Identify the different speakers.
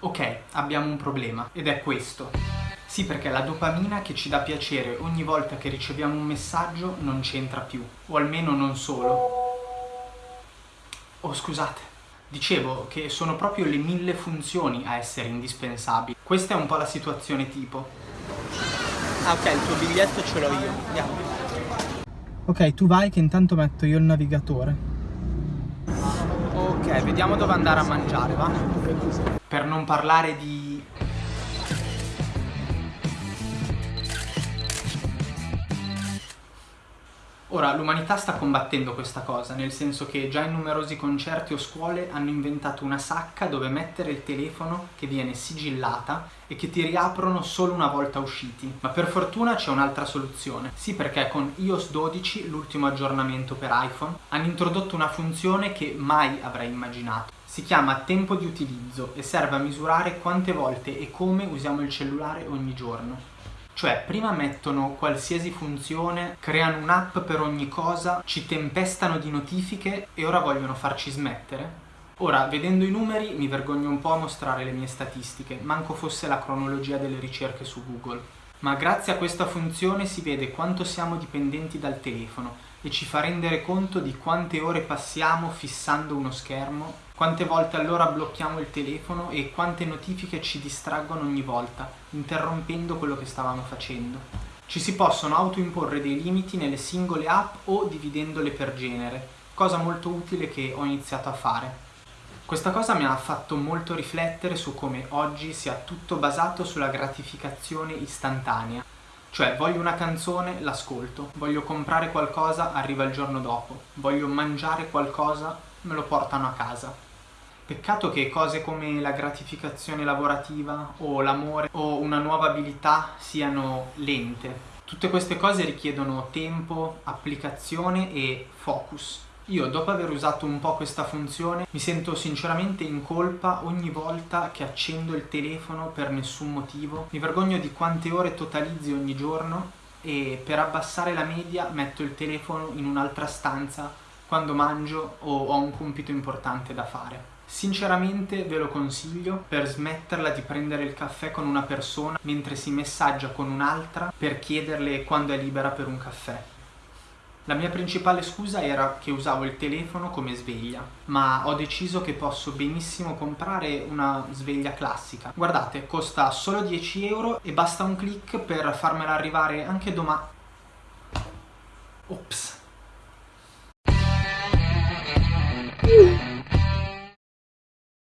Speaker 1: Ok, abbiamo un problema ed è questo. Sì, perché la dopamina che ci dà piacere ogni volta che riceviamo un messaggio non c'entra più, o almeno non solo. Oh, scusate. Dicevo che sono proprio le mille funzioni a essere indispensabili. Questa è un po' la situazione tipo. Ah, ok, il tuo biglietto ce l'ho io. Andiamo. Ok, tu vai che intanto metto io il navigatore. Ok, vediamo dove andare a mangiare, va? Per non parlare di... Ora, l'umanità sta combattendo questa cosa, nel senso che già in numerosi concerti o scuole hanno inventato una sacca dove mettere il telefono che viene sigillata e che ti riaprono solo una volta usciti. Ma per fortuna c'è un'altra soluzione. Sì, perché con iOS 12, l'ultimo aggiornamento per iPhone, hanno introdotto una funzione che mai avrei immaginato. Si chiama tempo di utilizzo e serve a misurare quante volte e come usiamo il cellulare ogni giorno. Cioè, prima mettono qualsiasi funzione, creano un'app per ogni cosa, ci tempestano di notifiche e ora vogliono farci smettere? Ora, vedendo i numeri, mi vergogno un po' a mostrare le mie statistiche, manco fosse la cronologia delle ricerche su Google. Ma grazie a questa funzione si vede quanto siamo dipendenti dal telefono e ci fa rendere conto di quante ore passiamo fissando uno schermo, quante volte allora blocchiamo il telefono e quante notifiche ci distraggono ogni volta, interrompendo quello che stavamo facendo. Ci si possono autoimporre dei limiti nelle singole app o dividendole per genere, cosa molto utile che ho iniziato a fare. Questa cosa mi ha fatto molto riflettere su come oggi sia tutto basato sulla gratificazione istantanea. Cioè, voglio una canzone, l'ascolto, voglio comprare qualcosa, arriva il giorno dopo, voglio mangiare qualcosa, me lo portano a casa. Peccato che cose come la gratificazione lavorativa o l'amore o una nuova abilità siano lente. Tutte queste cose richiedono tempo, applicazione e focus. Io dopo aver usato un po' questa funzione mi sento sinceramente in colpa ogni volta che accendo il telefono per nessun motivo. Mi vergogno di quante ore totalizzi ogni giorno e per abbassare la media metto il telefono in un'altra stanza quando mangio o ho un compito importante da fare. Sinceramente ve lo consiglio per smetterla di prendere il caffè con una persona mentre si messaggia con un'altra per chiederle quando è libera per un caffè. La mia principale scusa era che usavo il telefono come sveglia, ma ho deciso che posso benissimo comprare una sveglia classica. Guardate, costa solo 10 euro e basta un clic per farmela arrivare anche domani. Ops!